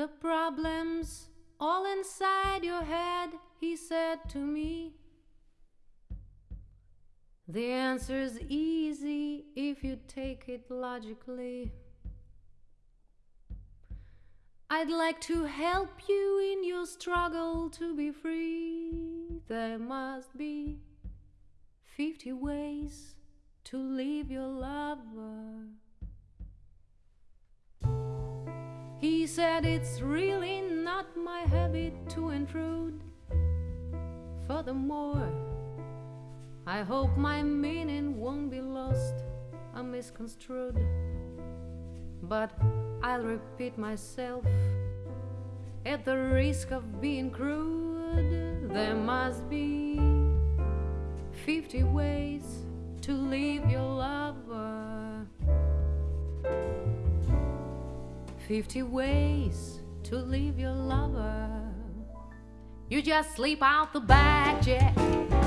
The problems all inside your head, he said to me. The answer's easy if you take it logically. I'd like to help you in your struggle to be free. There must be 50 ways to leave your lover. He said it's really not my habit to intrude. Furthermore, I hope my meaning won't be lost or misconstrued. But I'll repeat myself at the risk of being crude. There must be 50 ways to leave your lover. 50 ways to leave your lover. You just sleep out the back, Jack.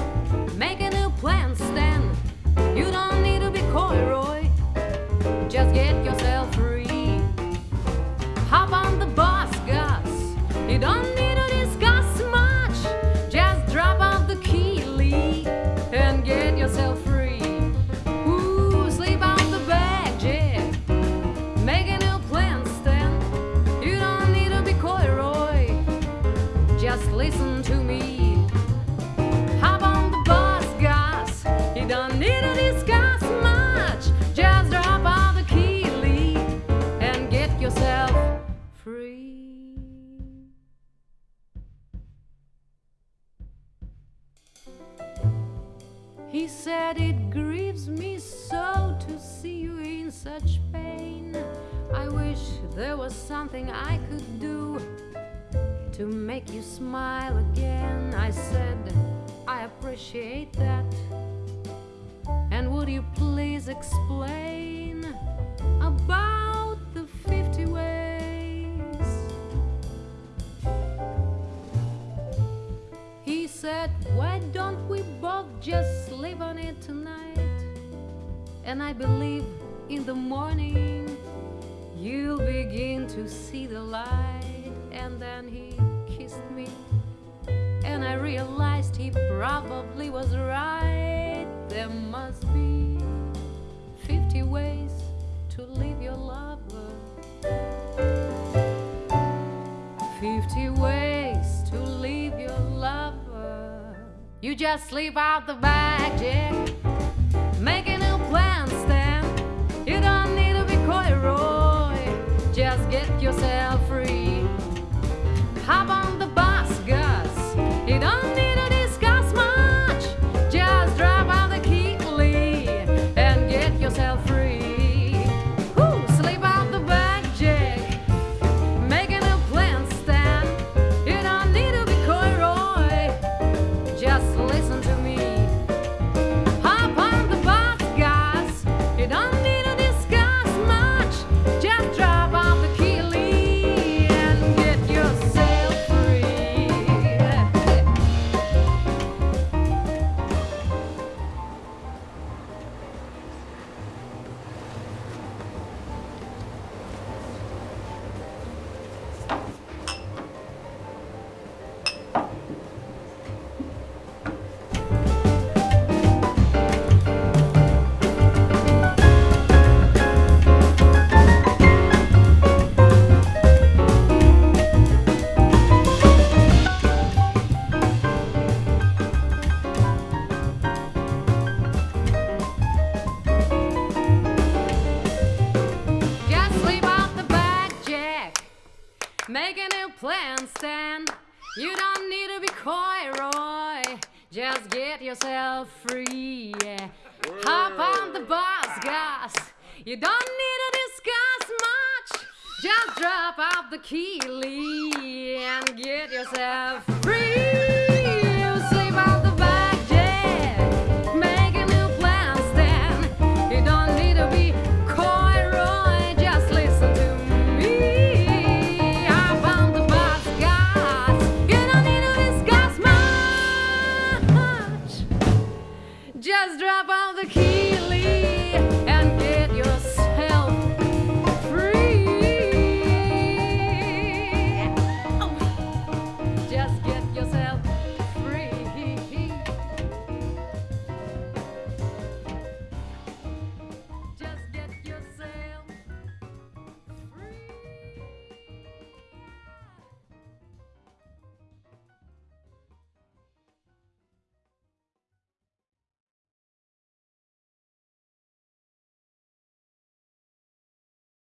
He said it grieves me so to see you in such pain. I wish there was something I could do to make you smile again. I said, I appreciate that. And would you please explain about the 50 ways? He said, Why don't just sleep on it tonight? And I believe in the morning you'll begin to see the light. And then he kissed me, and I realized he probably was right. There must be 50 ways to leave your lover. 50 ways You just sleep out the back, Jack. Make a new plan, Stan. You don't need to be coy, Roy. Just get yourself Make a new plan, Stan. You don't need to be coy, Roy. Just get yourself free. Yeah. Hop on the bus, Gus. You don't need to discuss much. Just drop off the key, Lee, and get yourself free.